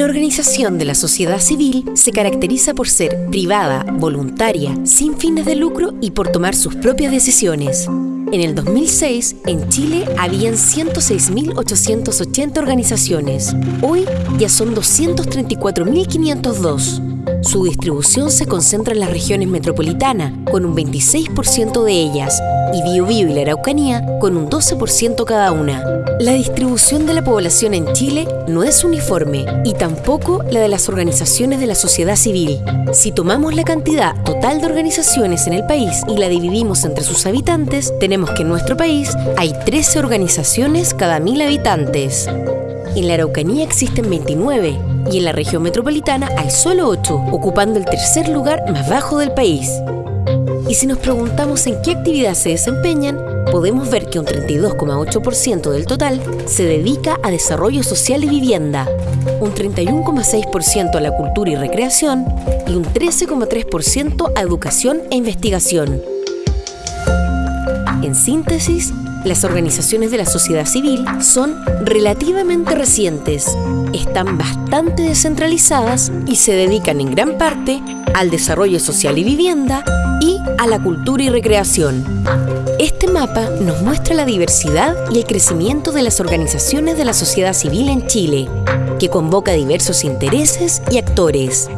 Una organización de la sociedad civil se caracteriza por ser privada, voluntaria, sin fines de lucro y por tomar sus propias decisiones. En el 2006, en Chile habían 106.880 organizaciones. Hoy ya son 234.502. Su distribución se concentra en las regiones metropolitanas, con un 26% de ellas, y Biobío y la Araucanía, con un 12% cada una. La distribución de la población en Chile no es uniforme y tampoco la de las organizaciones de la sociedad civil. Si tomamos la cantidad total de organizaciones en el país y la dividimos entre sus habitantes, tenemos que en nuestro país hay 13 organizaciones cada mil habitantes. En la Araucanía existen 29 y en la región metropolitana hay solo 8, ocupando el tercer lugar más bajo del país. Y si nos preguntamos en qué actividad se desempeñan, podemos ver que un 32,8% del total se dedica a desarrollo social y vivienda, un 31,6% a la cultura y recreación y un 13,3% a educación e investigación. En síntesis, las organizaciones de la sociedad civil son relativamente recientes, están bastante descentralizadas y se dedican en gran parte al desarrollo social y vivienda y a la cultura y recreación. Este mapa nos muestra la diversidad y el crecimiento de las organizaciones de la sociedad civil en Chile, que convoca diversos intereses y actores.